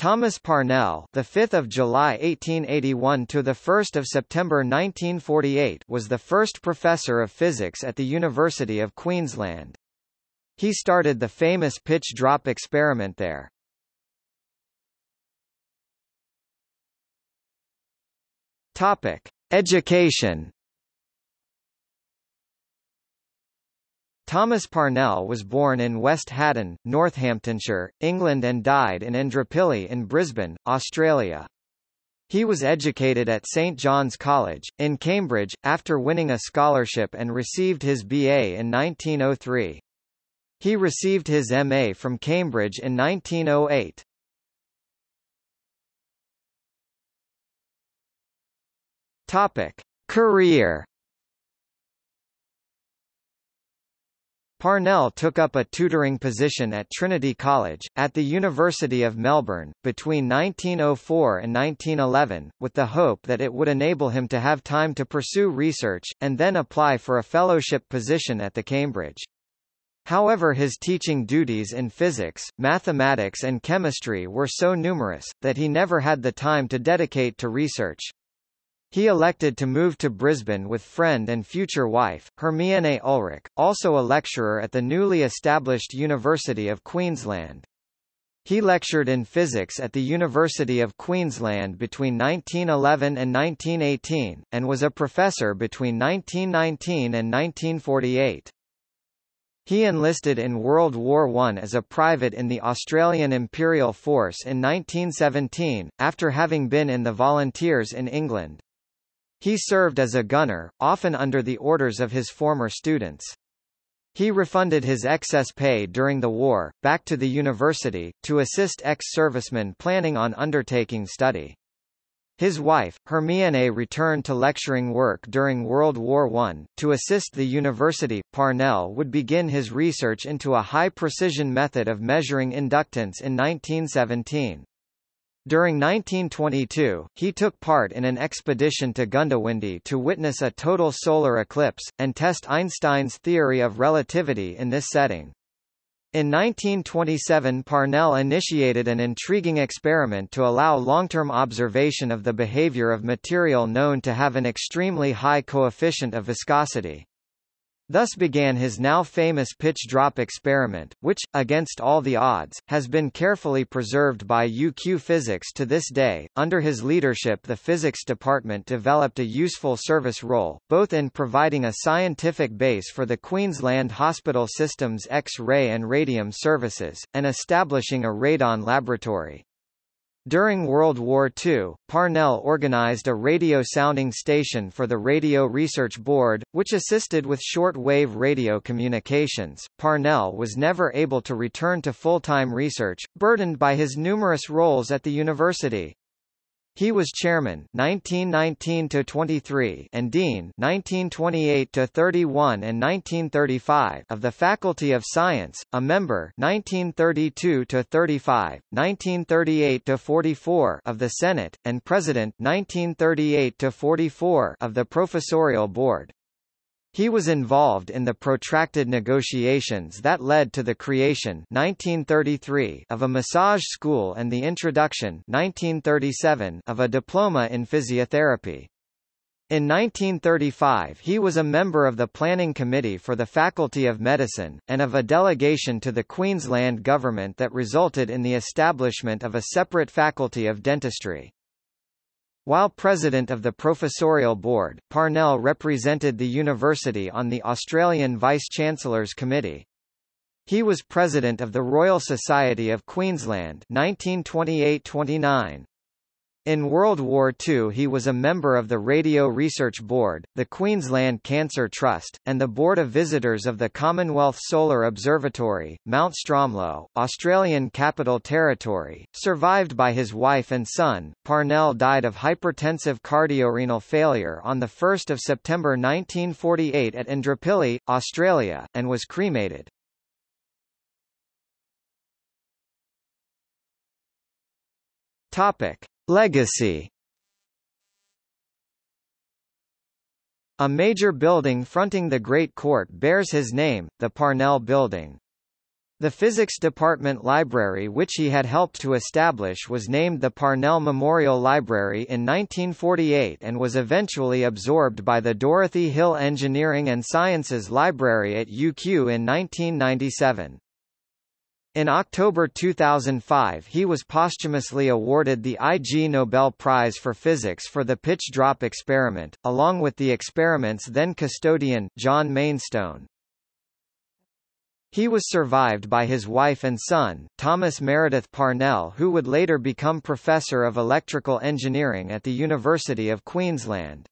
Thomas Parnell, the 5th of July 1881 to the 1st of September 1948, was the first professor of physics at the University of Queensland. He started the famous pitch drop experiment there. Topic: Education. Thomas Parnell was born in West Haddon, Northamptonshire, England and died in Indooroopilly in Brisbane, Australia. He was educated at St John's College, in Cambridge, after winning a scholarship and received his BA in 1903. He received his MA from Cambridge in 1908. Topic. Career Parnell took up a tutoring position at Trinity College, at the University of Melbourne, between 1904 and 1911, with the hope that it would enable him to have time to pursue research, and then apply for a fellowship position at the Cambridge. However his teaching duties in physics, mathematics and chemistry were so numerous, that he never had the time to dedicate to research. He elected to move to Brisbane with friend and future wife, Hermione Ulrich, also a lecturer at the newly established University of Queensland. He lectured in physics at the University of Queensland between 1911 and 1918, and was a professor between 1919 and 1948. He enlisted in World War I as a private in the Australian Imperial Force in 1917, after having been in the Volunteers in England. He served as a gunner, often under the orders of his former students. He refunded his excess pay during the war, back to the university, to assist ex-servicemen planning on undertaking study. His wife, Hermione returned to lecturing work during World War I. To assist the university, Parnell would begin his research into a high-precision method of measuring inductance in 1917. During 1922, he took part in an expedition to Goondiwindi to witness a total solar eclipse, and test Einstein's theory of relativity in this setting. In 1927 Parnell initiated an intriguing experiment to allow long-term observation of the behavior of material known to have an extremely high coefficient of viscosity. Thus began his now famous pitch drop experiment, which, against all the odds, has been carefully preserved by UQ Physics to this day. Under his leadership, the physics department developed a useful service role, both in providing a scientific base for the Queensland Hospital System's X-ray and radium services, and establishing a radon laboratory. During World War II, Parnell organized a radio sounding station for the Radio Research Board, which assisted with short-wave radio communications. Parnell was never able to return to full-time research, burdened by his numerous roles at the university. He was chairman 1919 to 23 and dean 1928 to 31 and 1935 of the Faculty of Science, a member 1932 to 35, 1938 to 44 of the Senate and president 1938 to 44 of the professorial board. He was involved in the protracted negotiations that led to the creation 1933 of a massage school and the introduction 1937 of a diploma in physiotherapy. In 1935 he was a member of the Planning Committee for the Faculty of Medicine, and of a delegation to the Queensland Government that resulted in the establishment of a separate Faculty of Dentistry. While president of the professorial board, Parnell represented the university on the Australian Vice-Chancellor's Committee. He was president of the Royal Society of Queensland 1928-29. In World War II he was a member of the Radio Research Board, the Queensland Cancer Trust, and the Board of Visitors of the Commonwealth Solar Observatory, Mount Stromlo, Australian Capital Territory. Survived by his wife and son, Parnell died of hypertensive cardiorenal failure on 1 September 1948 at Indooroopilly, Australia, and was cremated. Topic. Legacy A major building fronting the Great Court bears his name, the Parnell Building. The Physics Department Library which he had helped to establish was named the Parnell Memorial Library in 1948 and was eventually absorbed by the Dorothy Hill Engineering and Sciences Library at UQ in 1997. In October 2005 he was posthumously awarded the Ig Nobel Prize for Physics for the pitch drop experiment, along with the experiment's then custodian, John Mainstone. He was survived by his wife and son, Thomas Meredith Parnell who would later become Professor of Electrical Engineering at the University of Queensland.